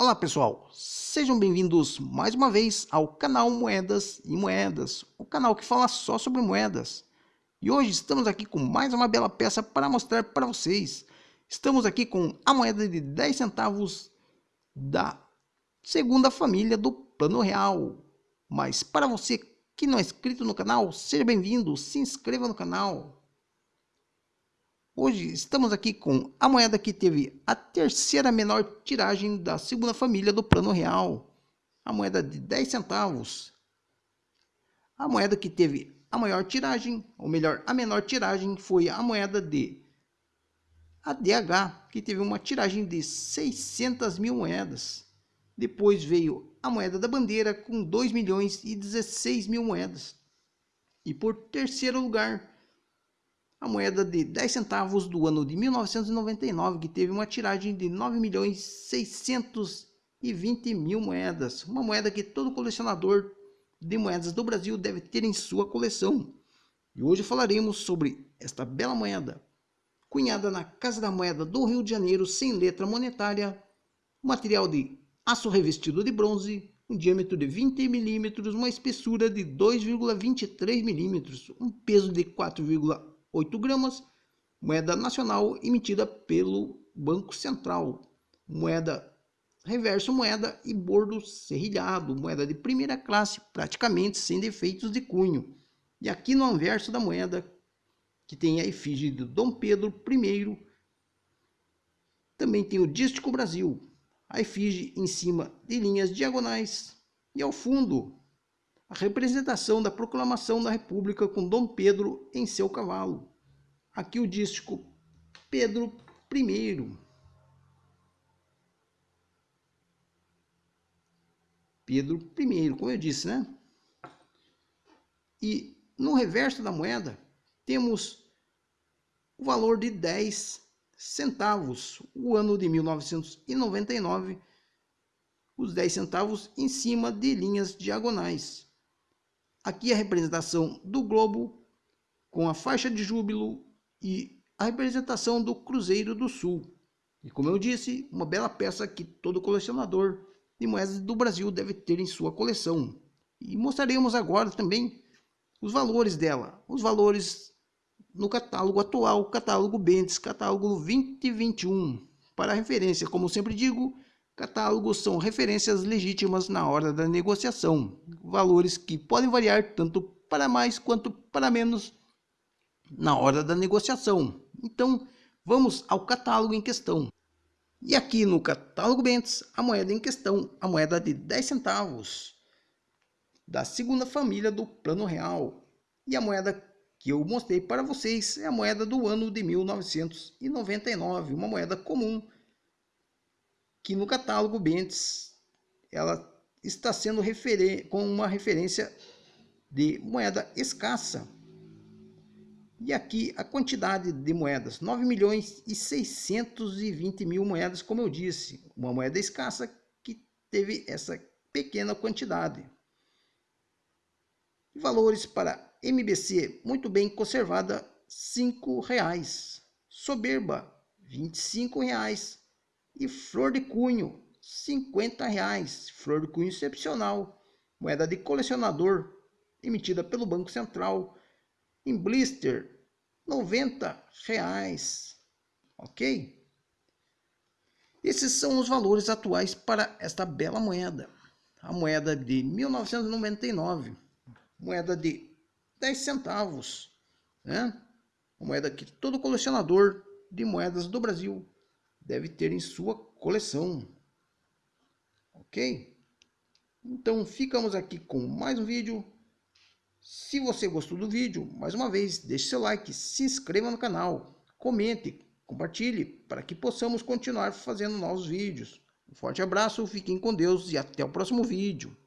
Olá pessoal, sejam bem-vindos mais uma vez ao canal Moedas e Moedas, o canal que fala só sobre moedas. E hoje estamos aqui com mais uma bela peça para mostrar para vocês. Estamos aqui com a moeda de 10 centavos da segunda família do Plano Real. Mas para você que não é inscrito no canal, seja bem-vindo, se inscreva no canal. Hoje estamos aqui com a moeda que teve a terceira menor tiragem da segunda família do Plano Real, a moeda de 10 centavos. A moeda que teve a maior tiragem, ou melhor, a menor tiragem foi a moeda de ADH, que teve uma tiragem de 600 mil moedas. Depois veio a moeda da bandeira com 2 milhões e 16 mil moedas. E por terceiro lugar a moeda de 10 centavos do ano de 1999, que teve uma tiragem de 9 milhões 620 mil moedas, uma moeda que todo colecionador de moedas do Brasil deve ter em sua coleção. E hoje falaremos sobre esta bela moeda, cunhada na Casa da Moeda do Rio de Janeiro sem letra monetária, material de aço revestido de bronze, um diâmetro de 20 milímetros, uma espessura de 2,23 milímetros, um peso de 4,1 8 gramas, moeda nacional emitida pelo Banco Central, moeda reverso moeda e bordo serrilhado, moeda de primeira classe, praticamente sem defeitos de cunho. E aqui no anverso da moeda, que tem a efígie de Dom Pedro I, também tem o Dístico Brasil, a efígie em cima de linhas diagonais e ao fundo a representação da proclamação da República com Dom Pedro em seu cavalo. Aqui o dístico Pedro I. Pedro I, como eu disse, né? E no reverso da moeda temos o valor de 10 centavos, o ano de 1999, os 10 centavos em cima de linhas diagonais. Aqui a representação do globo com a faixa de júbilo e a representação do Cruzeiro do Sul. E como eu disse, uma bela peça que todo colecionador de moedas do Brasil deve ter em sua coleção. E mostraremos agora também os valores dela, os valores no catálogo atual, catálogo Bentes, catálogo 2021. Para referência, como sempre digo, Catálogos são referências legítimas na hora da negociação, valores que podem variar tanto para mais quanto para menos na hora da negociação. Então, vamos ao catálogo em questão. E aqui no catálogo Bentes, a moeda em questão, a moeda de 10 centavos, da segunda família do Plano Real. E a moeda que eu mostrei para vocês é a moeda do ano de 1999, uma moeda comum que no catálogo Bentes ela está sendo com uma referência de moeda escassa. E aqui a quantidade de moedas, 9 milhões e 620 mil moedas, como eu disse, uma moeda escassa que teve essa pequena quantidade. Valores para MBC muito bem conservada, R$ reais. Soberba, R$ reais e flor de cunho, 50 reais. Flor de cunho excepcional, moeda de colecionador, emitida pelo Banco Central, em blister, 90 reais. Ok? Esses são os valores atuais para esta bela moeda. A moeda de 1999, moeda de 10 centavos, né? Uma moeda que todo colecionador de moedas do Brasil deve ter em sua coleção. Ok? Então ficamos aqui com mais um vídeo. Se você gostou do vídeo, mais uma vez, deixe seu like, se inscreva no canal, comente, compartilhe para que possamos continuar fazendo novos vídeos. Um forte abraço, fiquem com Deus e até o próximo vídeo.